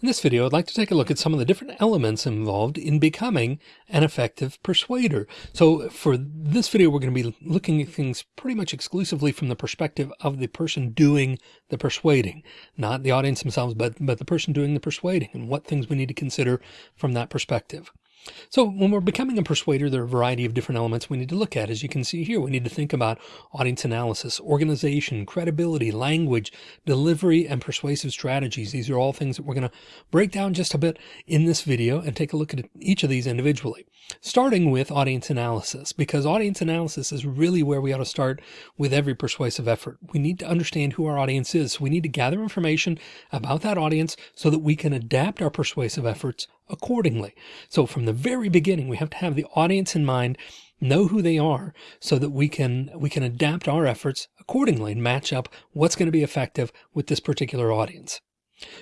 In this video, I'd like to take a look at some of the different elements involved in becoming an effective persuader. So for this video, we're going to be looking at things pretty much exclusively from the perspective of the person doing the persuading, not the audience themselves, but, but the person doing the persuading and what things we need to consider from that perspective. So when we're becoming a persuader, there are a variety of different elements we need to look at. As you can see here, we need to think about audience analysis, organization, credibility, language, delivery, and persuasive strategies. These are all things that we're going to break down just a bit in this video and take a look at each of these individually. Starting with audience analysis, because audience analysis is really where we ought to start with every persuasive effort. We need to understand who our audience is. So we need to gather information about that audience so that we can adapt our persuasive efforts accordingly. So from the very beginning, we have to have the audience in mind, know who they are so that we can, we can adapt our efforts accordingly and match up what's going to be effective with this particular audience.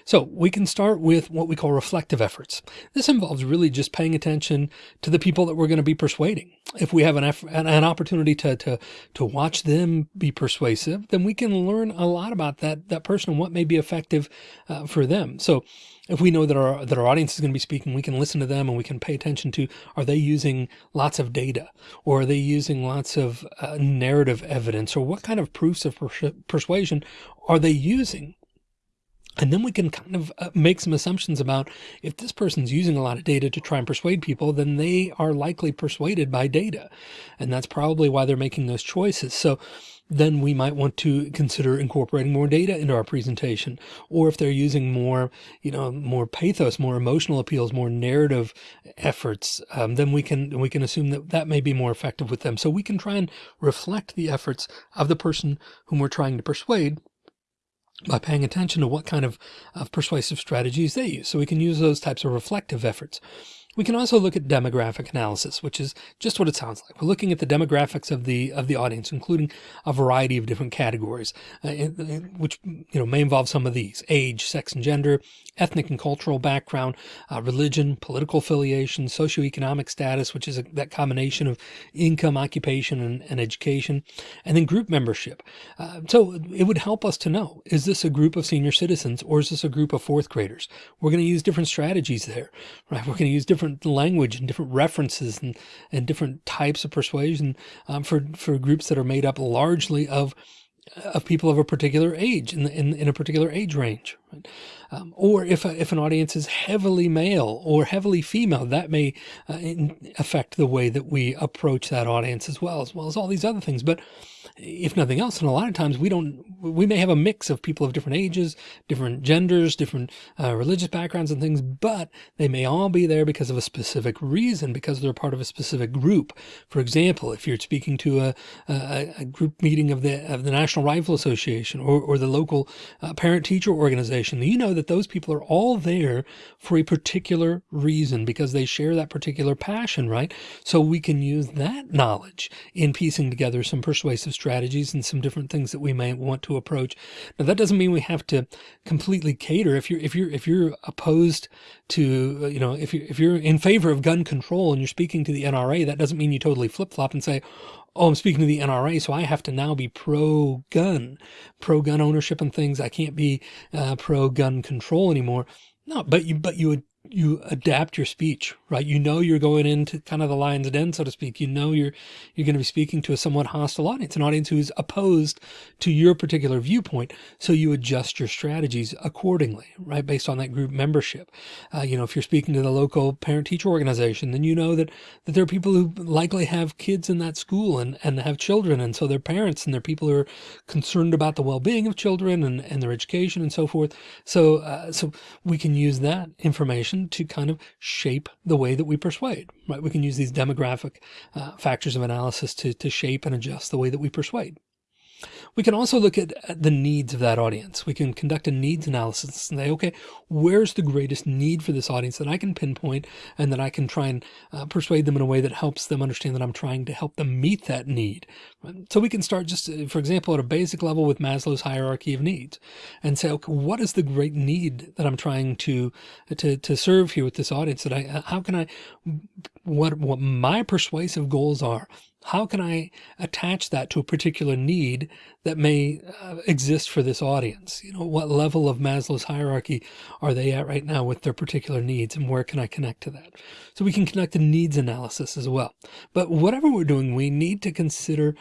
So we can start with what we call reflective efforts. This involves really just paying attention to the people that we're going to be persuading. If we have an, an opportunity to, to, to watch them be persuasive, then we can learn a lot about that, that person and what may be effective uh, for them. So if we know that our, that our audience is going to be speaking, we can listen to them and we can pay attention to, are they using lots of data or are they using lots of uh, narrative evidence or what kind of proofs of persuasion are they using? And then we can kind of uh, make some assumptions about if this person's using a lot of data to try and persuade people, then they are likely persuaded by data. And that's probably why they're making those choices. So then we might want to consider incorporating more data into our presentation. Or if they're using more, you know, more pathos, more emotional appeals, more narrative efforts, um, then we can, we can assume that that may be more effective with them. So we can try and reflect the efforts of the person whom we're trying to persuade by paying attention to what kind of, of persuasive strategies they use. So we can use those types of reflective efforts. We can also look at demographic analysis, which is just what it sounds like. We're looking at the demographics of the of the audience, including a variety of different categories, uh, which you know may involve some of these: age, sex and gender, ethnic and cultural background, uh, religion, political affiliation, socioeconomic status, which is a, that combination of income, occupation, and, and education, and then group membership. Uh, so it would help us to know: is this a group of senior citizens or is this a group of fourth graders? We're going to use different strategies there, right? We're going to use different different language and different references and, and different types of persuasion um, for, for groups that are made up largely of of people of a particular age in, in, in a particular age range. Right? Um, or if, a, if an audience is heavily male or heavily female, that may uh, affect the way that we approach that audience as well, as well as all these other things. But if nothing else, and a lot of times we don't, we may have a mix of people of different ages, different genders, different uh, religious backgrounds and things, but they may all be there because of a specific reason, because they're part of a specific group. For example, if you're speaking to a, a, a group meeting of the, of the National Rifle Association or, or the local uh, parent teacher organization, you know that those people are all there for a particular reason because they share that particular passion, right? So we can use that knowledge in piecing together some persuasive strategies and some different things that we may want to approach. Now that doesn't mean we have to completely cater. If you're, if you're, if you're opposed to, you know, if you're, if you're in favor of gun control and you're speaking to the NRA, that doesn't mean you totally flip flop and say, oh, I'm speaking to the NRA, so I have to now be pro gun, pro gun ownership and things. I can't be uh, pro gun control anymore. No, but you, but you would you adapt your speech, right? You know, you're going into kind of the lion's den, so to speak. You know, you're, you're going to be speaking to a somewhat hostile audience, an audience who's opposed to your particular viewpoint. So you adjust your strategies accordingly, right? Based on that group membership. Uh, you know, if you're speaking to the local parent teacher organization, then you know that, that there are people who likely have kids in that school and, and have children. And so they're parents and they're people who are concerned about the well-being of children and, and their education and so forth. So, uh, so we can use that information to kind of shape the way that we persuade, right? We can use these demographic uh, factors of analysis to, to shape and adjust the way that we persuade. We can also look at, the needs of that audience. We can conduct a needs analysis and say, okay, where's the greatest need for this audience that I can pinpoint and that I can try and uh, persuade them in a way that helps them understand that I'm trying to help them meet that need. So we can start just, uh, for example, at a basic level with Maslow's hierarchy of needs and say, okay, what is the great need that I'm trying to, to, to serve here with this audience that I, how can I, what, what my persuasive goals are How can I attach that to a particular need that may uh, exist for this audience? You know, what level of Maslow's hierarchy are they at right now with their particular needs and where can I connect to that? So we can connect to needs analysis as well. But whatever we're doing, we need to consider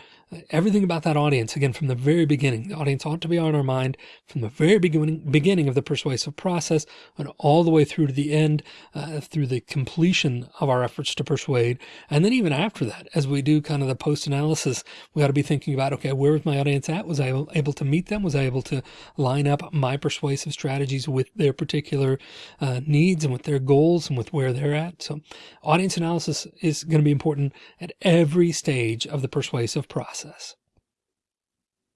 everything about that audience again from the very beginning. The audience ought to be on our mind from the very beginning beginning of the persuasive process and all the way through to the end uh, through the completion of our efforts to persuade. And then even after that as we do kind of the post analysis we ought to be thinking about okay where was my audience at? Was I able to meet them? Was I able to line up my persuasive strategies with their particular uh, needs and with their goals and with where they're at? So audience analysis is going to be important at every stage of the persuasive process process.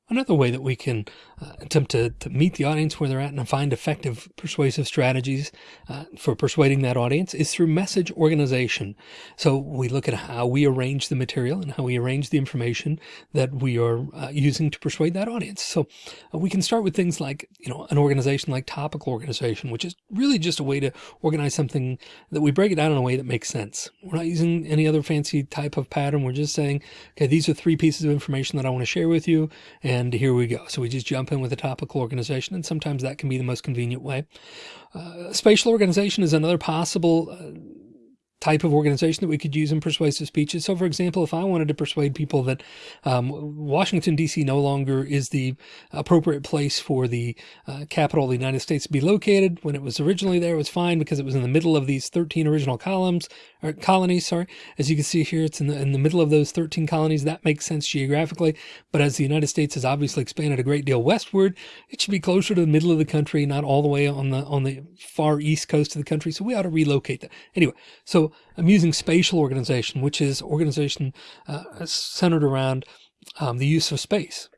Another way that we can uh, attempt to, to meet the audience where they're at and find effective persuasive strategies uh, for persuading that audience is through message organization. So we look at how we arrange the material and how we arrange the information that we are uh, using to persuade that audience. So uh, we can start with things like, you know, an organization like topical organization, which is really just a way to organize something that we break it down in a way that makes sense. We're not using any other fancy type of pattern. We're just saying, okay, these are three pieces of information that I want to share with you. And here we go. So we just jump in with a topical organization, and sometimes that can be the most convenient way. Uh, spatial organization is another possible uh, type of organization that we could use in persuasive speeches. So for example, if I wanted to persuade people that um, Washington, D.C. no longer is the appropriate place for the uh, capital of the United States to be located, when it was originally there, it was fine because it was in the middle of these 13 original columns or colonies. Sorry. As you can see here, it's in the, in the middle of those 13 colonies. That makes sense geographically. But as the United States has obviously expanded a great deal westward, it should be closer to the middle of the country, not all the way on the, on the far east coast of the country. So we ought to relocate that. Anyway, so I'm using spatial organization, which is organization uh, centered around um, the use of space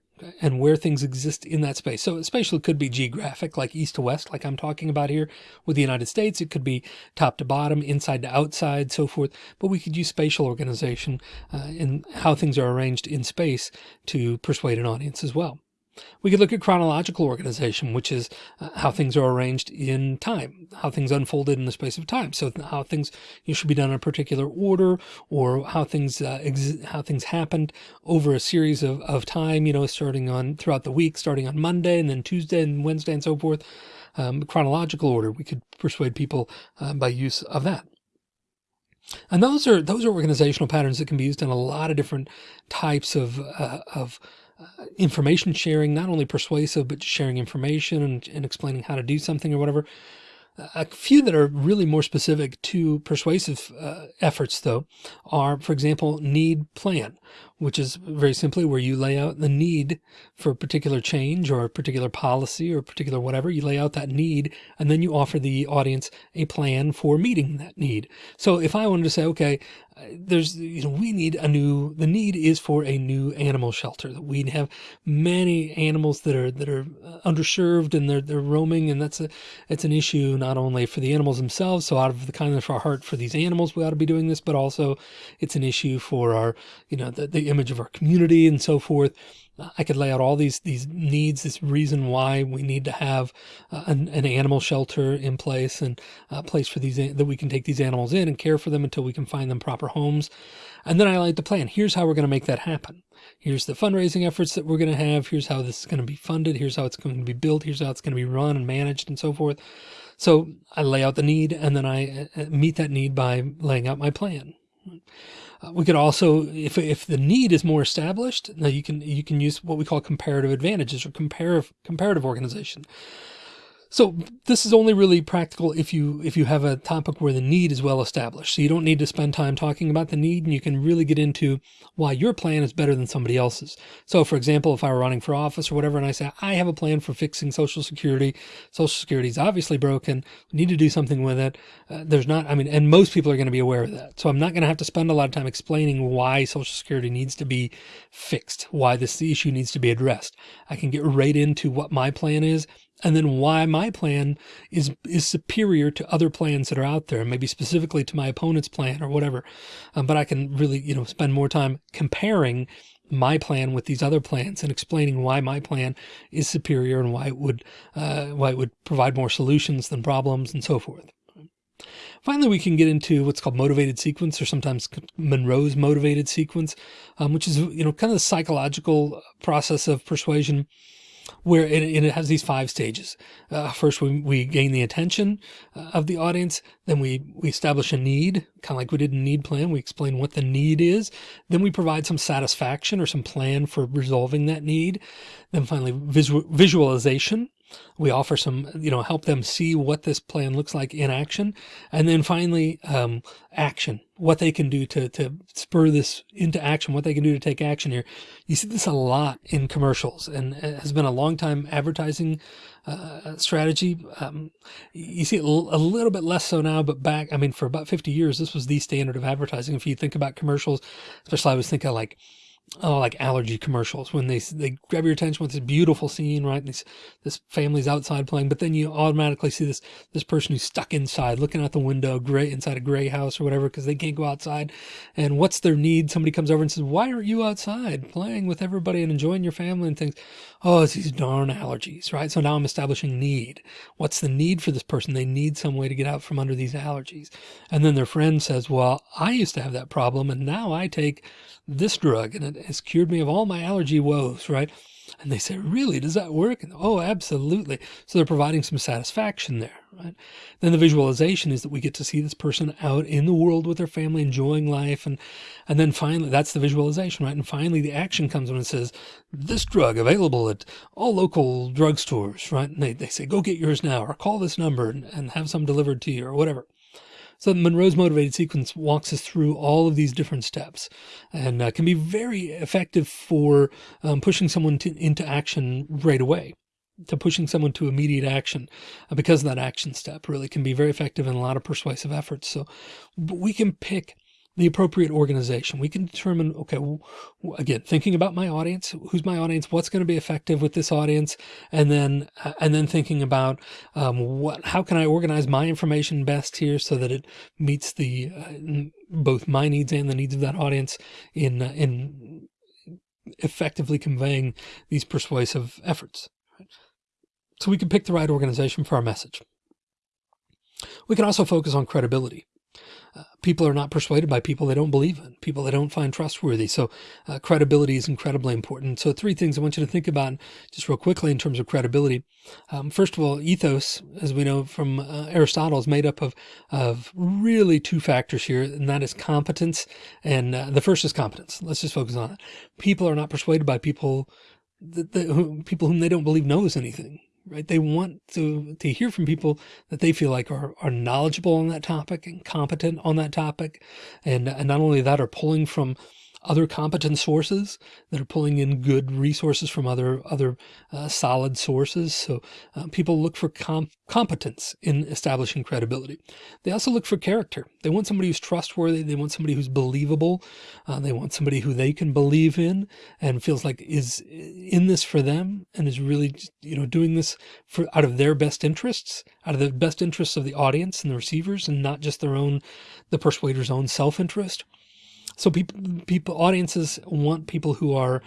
and where things exist in that space. So spatial could be geographic, like east to west, like I'm talking about here with the United States. It could be top to bottom, inside to outside, so forth. But we could use spatial organization uh, and how things are arranged in space to persuade an audience as well. We could look at chronological organization, which is uh, how things are arranged in time, how things unfolded in the space of time. So how things you should be done in a particular order or how things, uh, how things happened over a series of, of time, you know, starting on throughout the week, starting on Monday and then Tuesday and Wednesday and so forth. Um, chronological order, we could persuade people uh, by use of that. And those are those are organizational patterns that can be used in a lot of different types of uh, of uh, information sharing, not only persuasive, but sharing information and, and explaining how to do something or whatever. A few that are really more specific to persuasive uh, efforts, though, are, for example, need plan, which is very simply where you lay out the need for a particular change or a particular policy or a particular whatever. You lay out that need and then you offer the audience a plan for meeting that need. So if I wanted to say, okay, there's, you know, we need a new, the need is for a new animal shelter that we have many animals that are, that are uh, underserved and they're, they're roaming. And that's a, it's an issue not only for the animals themselves. So out of the kindness of our heart for these animals, we ought to be doing this, but also it's an issue for our, you know, the, the image of our community and so forth. I could lay out all these these needs, this reason why we need to have uh, an, an, animal shelter in place and a place for these that we can take these animals in and care for them until we can find them proper homes. And then I like the plan. Here's how we're going to make that happen. Here's the fundraising efforts that we're going to have. Here's how this is going to be funded. Here's how it's going to be built. Here's how it's going to be run and managed and so forth. So I lay out the need and then I uh, meet that need by laying out my plan. Uh, we could also, if, if the need is more established, now you can, you can use what we call comparative advantages or comparative, comparative organization. So this is only really practical if you if you have a topic where the need is well established. So you don't need to spend time talking about the need and you can really get into why your plan is better than somebody else's. So for example, if I were running for office or whatever, and I say, I have a plan for fixing social security, social security is obviously broken. We need to do something with it. Uh, there's not, I mean, and most people are going to be aware of that. So I'm not going to have to spend a lot of time explaining why social security needs to be fixed, why this issue needs to be addressed. I can get right into what my plan is and then why my plan is is superior to other plans that are out there, maybe specifically to my opponent's plan or whatever. Um, but I can really, you know, spend more time comparing my plan with these other plans and explaining why my plan is superior and why it would uh, why it would provide more solutions than problems and so forth. Finally, we can get into what's called motivated sequence or sometimes Monroe's motivated sequence, um, which is, you know, kind of the psychological process of persuasion where it, it has these five stages. Uh, first, we, we gain the attention uh, of the audience. Then we, we establish a need, kind of like we did in need plan. We explain what the need is. Then we provide some satisfaction or some plan for resolving that need. Then finally, visual, visualization. We offer some, you know, help them see what this plan looks like in action. And then finally, um, action, what they can do to, to spur this into action, what they can do to take action here. You see this a lot in commercials and it has been a long time advertising uh, strategy. Um, you see it a little bit less so now, but back, I mean, for about 50 years, this was the standard of advertising. If you think about commercials, especially I was thinking like, oh, like allergy commercials when they they grab your attention with this beautiful scene, right? This this family's outside playing, but then you automatically see this this person who's stuck inside, looking out the window, gray inside a gray house or whatever, because they can't go outside. And what's their need? Somebody comes over and says, "Why aren't you outside playing with everybody and enjoying your family and things?" Oh, it's these darn allergies, right? So now I'm establishing need. What's the need for this person? They need some way to get out from under these allergies. And then their friend says, "Well, I used to have that problem, and now I take." this drug and it has cured me of all my allergy woes, right? And they say, really, does that work? And, oh, absolutely. So they're providing some satisfaction there, right? Then the visualization is that we get to see this person out in the world with their family, enjoying life. And, and then finally, that's the visualization, right? And finally the action comes when it says, this drug available at all local drugstores, right? And they, they say, go get yours now or call this number and, and have some delivered to you or whatever. So Monroe's motivated sequence walks us through all of these different steps and uh, can be very effective for um, pushing someone to, into action right away to pushing someone to immediate action uh, because that action step really can be very effective in a lot of persuasive efforts. So we can pick the appropriate organization. We can determine, okay, again, thinking about my audience, who's my audience, what's going to be effective with this audience, and then uh, and then thinking about um, what, how can I organize my information best here so that it meets the uh, both my needs and the needs of that audience in uh, in effectively conveying these persuasive efforts. So we can pick the right organization for our message. We can also focus on credibility people are not persuaded by people they don't believe in, people they don't find trustworthy. So uh, credibility is incredibly important. So three things I want you to think about just real quickly in terms of credibility. Um, first of all, ethos, as we know from uh, Aristotle, is made up of, of really two factors here, and that is competence. And uh, the first is competence. Let's just focus on it. People are not persuaded by people that, that who, people whom they don't believe knows anything right? They want to, to hear from people that they feel like are, are knowledgeable on that topic and competent on that topic. And, and not only that are pulling from other competent sources that are pulling in good resources from other other uh, solid sources. So uh, people look for com competence in establishing credibility. They also look for character. They want somebody who's trustworthy. They want somebody who's believable. Uh, they want somebody who they can believe in and feels like is in this for them and is really you know doing this for out of their best interests, out of the best interests of the audience and the receivers, and not just their own the persuader's own self-interest. So people, people, audiences want people who are,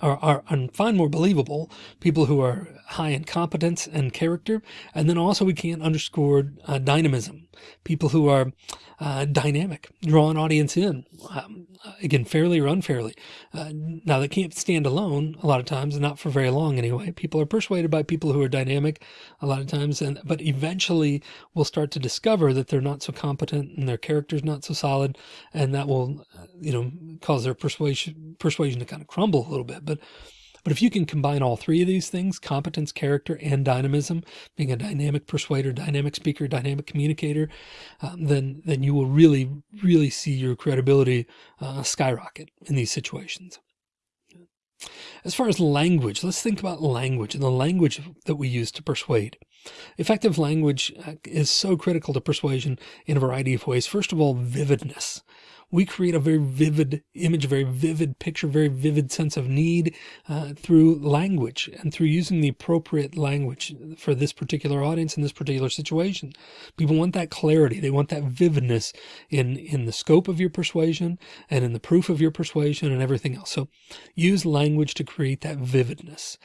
are, are, and find more believable, people who are high in competence and character. And then also we can't underscore uh, dynamism, people who are uh, dynamic, draw an audience in, um, again, fairly or unfairly. Uh, now they can't stand alone a lot of times, not for very long anyway. People are persuaded by people who are dynamic a lot of times, and but eventually we'll start to discover that they're not so competent and their character's not so solid, and that will, you know, cause their persuasion persuasion to kind of crumble a little bit. But but if you can combine all three of these things, competence, character, and dynamism, being a dynamic persuader, dynamic speaker, dynamic communicator, um, then, then you will really, really see your credibility uh, skyrocket in these situations. As far as language, let's think about language and the language that we use to persuade. Effective language uh, is so critical to persuasion in a variety of ways. First of all, vividness we create a very vivid image, a very vivid picture, very vivid sense of need uh, through language and through using the appropriate language for this particular audience in this particular situation. People want that clarity. They want that vividness in, in the scope of your persuasion and in the proof of your persuasion and everything else. So use language to create that vividness.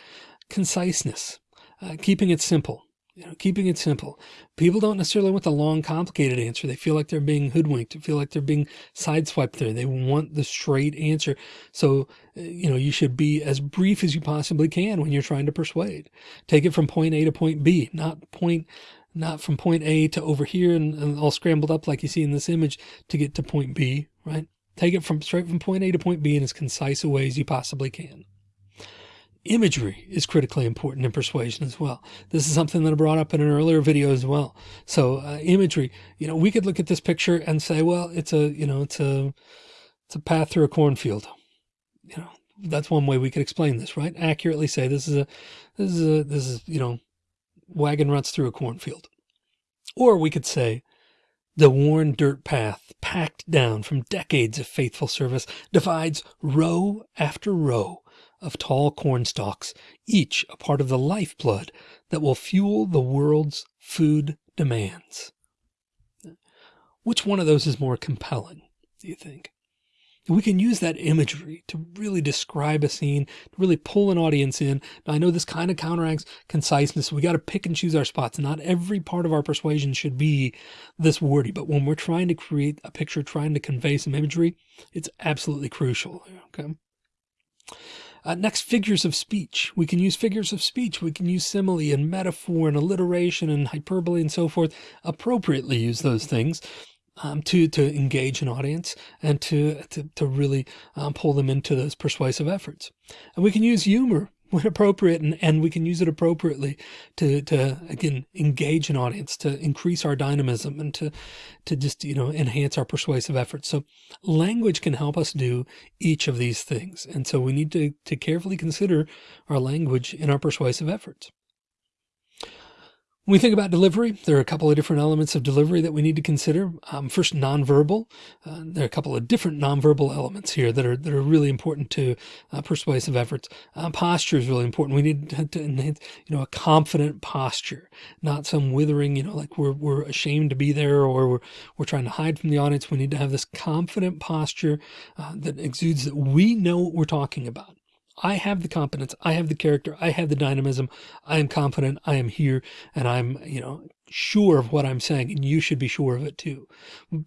Conciseness, uh, keeping it simple You know, keeping it simple. People don't necessarily want the long, complicated answer. They feel like they're being hoodwinked. They feel like they're being sideswiped there. They want the straight answer. So, uh, you know, you should be as brief as you possibly can when you're trying to persuade. Take it from point A to point B, not point, not from point A to over here and, and all scrambled up like you see in this image to get to point B, right? Take it from straight from point A to point B in as concise a way as you possibly can imagery is critically important in persuasion as well. This is something that I brought up in an earlier video as well. So uh, imagery, you know, we could look at this picture and say, well, it's a, you know, it's a, it's a path through a cornfield. You know, that's one way we could explain this, right? Accurately say this is a, this is a, this is, you know, wagon ruts through a cornfield. Or we could say the worn dirt path packed down from decades of faithful service divides row after row of tall corn stalks, each a part of the lifeblood that will fuel the world's food demands. Which one of those is more compelling, do you think? We can use that imagery to really describe a scene, to really pull an audience in. Now, I know this kind of counteracts conciseness. We got to pick and choose our spots. Not every part of our persuasion should be this wordy, but when we're trying to create a picture, trying to convey some imagery, it's absolutely crucial. Okay. Uh, next, figures of speech. We can use figures of speech. We can use simile and metaphor and alliteration and hyperbole and so forth. Appropriately use those things um, to to engage an audience and to to, to really um, pull them into those persuasive efforts. And we can use humor when appropriate and, and we can use it appropriately to, to again, engage an audience, to increase our dynamism and to, to just, you know, enhance our persuasive efforts. So language can help us do each of these things. And so we need to, to carefully consider our language in our persuasive efforts. When we think about delivery, there are a couple of different elements of delivery that we need to consider. Um, first, nonverbal. Uh, there are a couple of different nonverbal elements here that are that are really important to uh, persuasive efforts. Uh, posture is really important. We need to, enhance, you know, a confident posture, not some withering, you know, like we're we're ashamed to be there or we're we're trying to hide from the audience. We need to have this confident posture uh, that exudes that we know what we're talking about. I have the competence. I have the character. I have the dynamism. I am confident. I am here and I'm, you know, sure of what I'm saying and you should be sure of it too.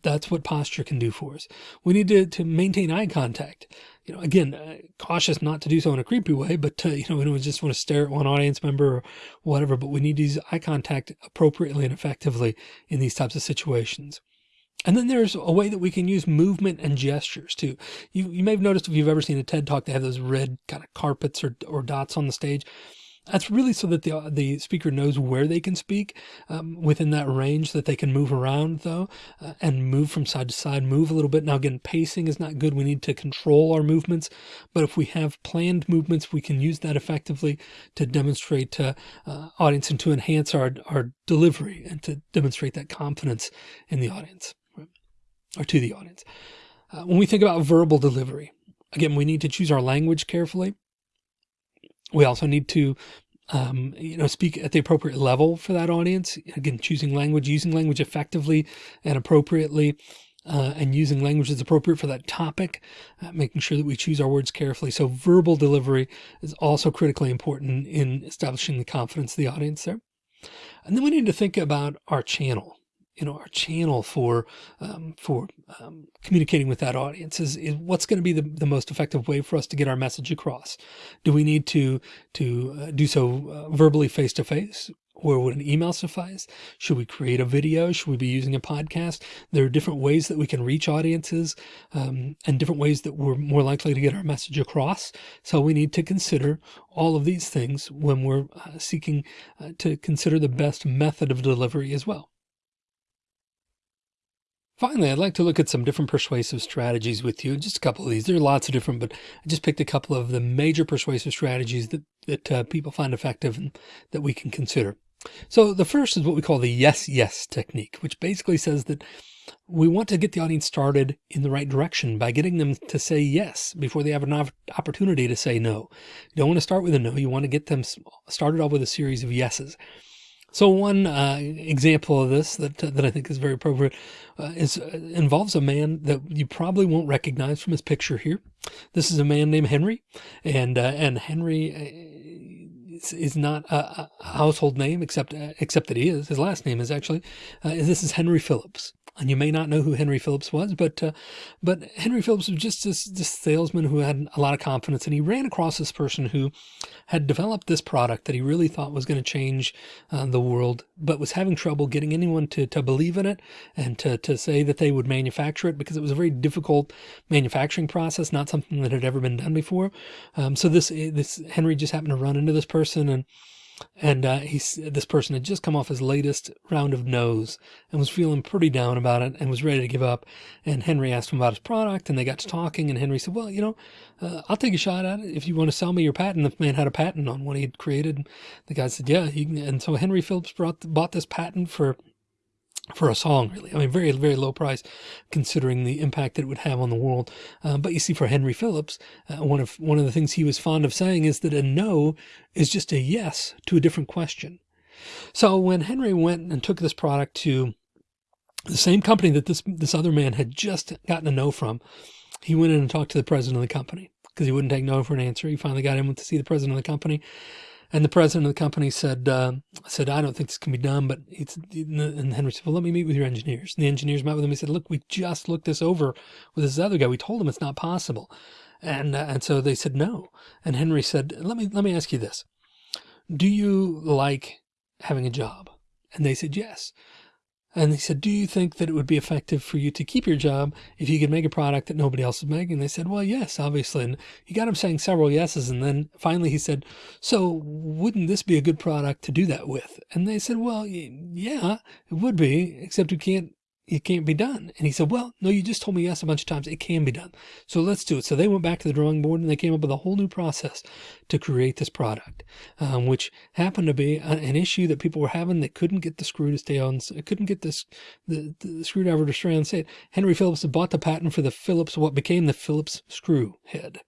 That's what posture can do for us. We need to, to maintain eye contact. You know, again, uh, cautious not to do so in a creepy way, but, uh, you know, we don't just want to stare at one audience member or whatever, but we need to use eye contact appropriately and effectively in these types of situations. And then there's a way that we can use movement and gestures too. You, you may have noticed if you've ever seen a TED talk, they have those red kind of carpets or, or dots on the stage. That's really so that the, the speaker knows where they can speak um, within that range that they can move around though uh, and move from side to side, move a little bit. Now again, pacing is not good. We need to control our movements, but if we have planned movements, we can use that effectively to demonstrate to uh, audience and to enhance our, our delivery and to demonstrate that confidence in the audience or to the audience. Uh, when we think about verbal delivery, again, we need to choose our language carefully. We also need to, um, you know, speak at the appropriate level for that audience. Again, choosing language, using language effectively and appropriately, uh, and using language that's appropriate for that topic, uh, making sure that we choose our words carefully. So verbal delivery is also critically important in establishing the confidence of the audience there. And then we need to think about our channel you know, our channel for, um, for, um, communicating with that audience is, is what's going to be the, the most effective way for us to get our message across. Do we need to, to uh, do so uh, verbally face to face? Or would an email suffice? Should we create a video? Should we be using a podcast? There are different ways that we can reach audiences um, and different ways that we're more likely to get our message across. So we need to consider all of these things when we're uh, seeking uh, to consider the best method of delivery as well. Finally, I'd like to look at some different persuasive strategies with you. Just a couple of these. There are lots of different, but I just picked a couple of the major persuasive strategies that, that uh, people find effective and that we can consider. So the first is what we call the yes, yes technique, which basically says that we want to get the audience started in the right direction by getting them to say yes before they have an opportunity to say no. You don't want to start with a no. You want to get them started off with a series of yeses. So one uh, example of this that that I think is very appropriate uh, is uh, involves a man that you probably won't recognize from his picture here. This is a man named Henry, and uh, and Henry is, is not a, a, household name, except uh, except that he is. His last name is actually. Uh, this is Henry Phillips and you may not know who Henry Phillips was, but uh, but Henry Phillips was just this, this salesman who had a lot of confidence, and he ran across this person who had developed this product that he really thought was going to change uh, the world, but was having trouble getting anyone to to believe in it and to to say that they would manufacture it because it was a very difficult manufacturing process, not something that had ever been done before. Um, so this this Henry just happened to run into this person and and uh, he's this person had just come off his latest round of no's and was feeling pretty down about it and was ready to give up. And Henry asked him about his product, and they got to talking. And Henry said, "Well, you know, uh, I'll take a shot at it if you want to sell me your patent." The man had a patent on what he had created. The guy said, "Yeah." and so Henry Phillips brought bought this patent for for a song, really. I mean, very, very low price considering the impact that it would have on the world. Uh, but you see, for Henry Phillips, uh, one of one of the things he was fond of saying is that a no is just a yes to a different question. So when Henry went and took this product to the same company that this this other man had just gotten a no from, he went in and talked to the president of the company because he wouldn't take no for an answer. He finally got in to see the president of the company and the president of the company said, uh, said, I don't think this can be done, but it's, and Henry said, well, let me meet with your engineers. And the engineers met with him. He said, look, we just looked this over with this other guy. We told him it's not possible. And, uh, and so they said, no. And Henry said, let me, let me ask you this. Do you like having a job? And they said, yes. And he said, do you think that it would be effective for you to keep your job if you could make a product that nobody else is making? And they said, well, yes, obviously. And he got him saying several yeses. And then finally he said, so wouldn't this be a good product to do that with? And they said, well, yeah, it would be, except we can't it can't be done. And he said, well, no, you just told me yes a bunch of times. It can be done. So let's do it. So they went back to the drawing board and they came up with a whole new process to create this product, um, which happened to be an issue that people were having. They couldn't get the screw to stay on, couldn't get this, the, the screwdriver to stay on set. Henry Phillips had bought the patent for the Phillips, what became the Phillips screw head.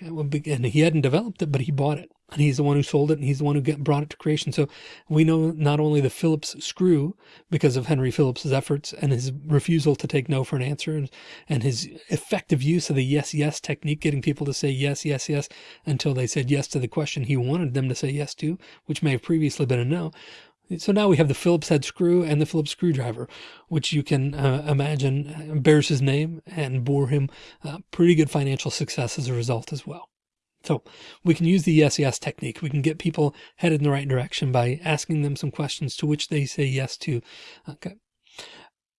And he hadn't developed it, but he bought it and he's the one who sold it and he's the one who get, brought it to creation. So we know not only the Phillips screw because of Henry Phillips's efforts and his refusal to take no for an answer and, and his effective use of the yes, yes technique, getting people to say yes, yes, yes, until they said yes to the question he wanted them to say yes to, which may have previously been a no. So now we have the Phillips head screw and the Phillips screwdriver, which you can uh, imagine bears his name and bore him uh, pretty good financial success as a result as well. So we can use the yes, yes technique. We can get people headed in the right direction by asking them some questions to which they say yes to. Okay.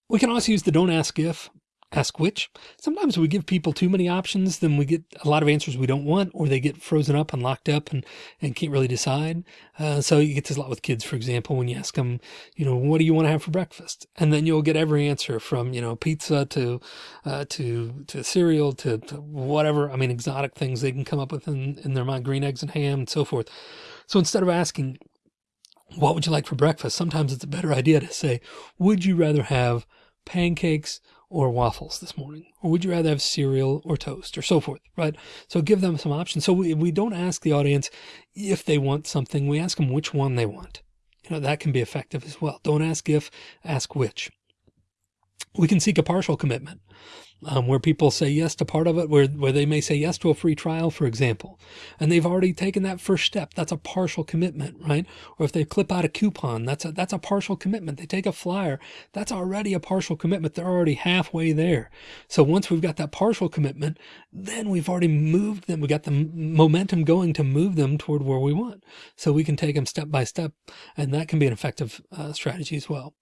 We can also use the don't ask if ask which. Sometimes we give people too many options, then we get a lot of answers we don't want, or they get frozen up and locked up and, and can't really decide. Uh, so you get this a lot with kids, for example, when you ask them, you know, what do you want to have for breakfast? And then you'll get every answer from, you know, pizza to, uh, to, to cereal to, to whatever. I mean, exotic things they can come up with in, in their mind, green eggs and ham and so forth. So instead of asking, what would you like for breakfast? Sometimes it's a better idea to say, would you rather have pancakes or waffles this morning? Or would you rather have cereal or toast or so forth, right? So give them some options. So we, we don't ask the audience if they want something. We ask them which one they want. You know, that can be effective as well. Don't ask if, ask which. We can seek a partial commitment um, where people say yes to part of it, where, where they may say yes to a free trial, for example, and they've already taken that first step. That's a partial commitment, right? Or if they clip out a coupon, that's a, that's a partial commitment. They take a flyer. That's already a partial commitment. They're already halfway there. So once we've got that partial commitment, then we've already moved them. We got the momentum going to move them toward where we want. So we can take them step by step and that can be an effective uh, strategy as well.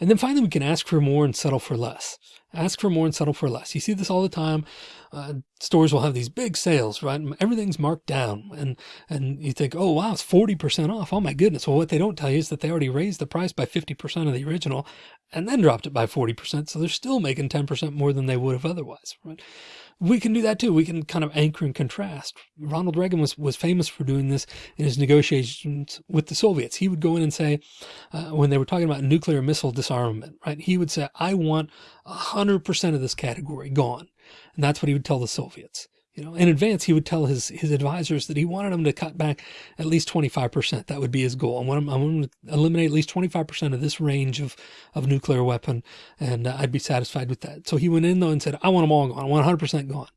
And then finally, we can ask for more and settle for less. Ask for more and settle for less. You see this all the time. Uh, stores will have these big sales, right? Everything's marked down and, and you think, oh, wow, it's 40% off. Oh my goodness. Well, what they don't tell you is that they already raised the price by 50% of the original and then dropped it by 40%. So they're still making 10% more than they would have otherwise, right? We can do that too. We can kind of anchor and contrast. Ronald Reagan was, was famous for doing this in his negotiations with the Soviets. He would go in and say, uh, when they were talking about nuclear missile disarmament, right? He would say, I want hundred percent of this category gone. And that's what he would tell the Soviets. You know, in advance, he would tell his, his advisors that he wanted them to cut back at least 25%. That would be his goal. I want him, I want to eliminate at least 25% of this range of, of nuclear weapon. And uh, I'd be satisfied with that. So he went in though and said, I want them all gone. I want 100% gone.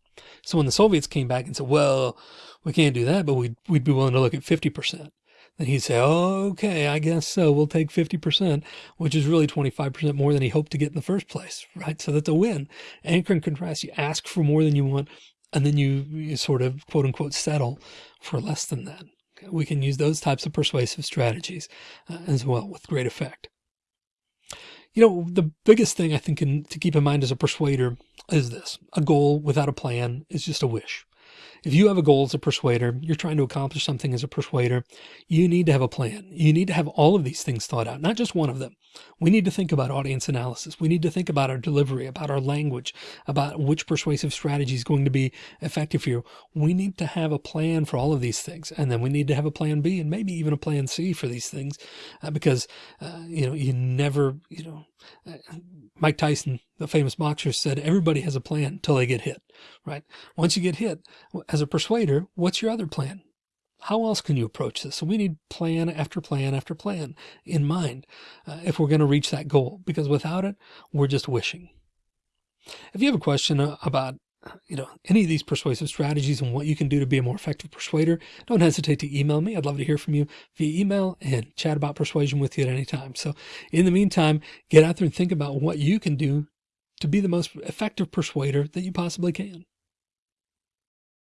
So when the Soviets came back and said, well, we can't do that, but we'd, we'd be willing to look at 50%. Then he'd say, okay, I guess so. We'll take 50%, which is really 25% more than he hoped to get in the first place, right? So that's a win. Anchor and contrast, you ask for more than you want, and then you, you sort of quote unquote settle for less than that. We can use those types of persuasive strategies uh, as well with great effect. You know, the biggest thing I think in, to keep in mind as a persuader is this, a goal without a plan is just a wish. If you have a goal as a persuader, you're trying to accomplish something as a persuader, you need to have a plan. You need to have all of these things thought out, not just one of them. We need to think about audience analysis. We need to think about our delivery, about our language, about which persuasive strategy is going to be effective for you. We need to have a plan for all of these things. And then we need to have a plan B and maybe even a plan C for these things uh, because, uh, you know, you never, you know, uh, Mike Tyson, the famous boxer said, everybody has a plan until they get hit, right? Once you get hit as a persuader, what's your other plan? How else can you approach this? So we need plan after plan after plan in mind uh, if we're going to reach that goal, because without it, we're just wishing. If you have a question uh, about you know, any of these persuasive strategies and what you can do to be a more effective persuader, don't hesitate to email me. I'd love to hear from you via email and chat about persuasion with you at any time. So in the meantime, get out there and think about what you can do to be the most effective persuader that you possibly can.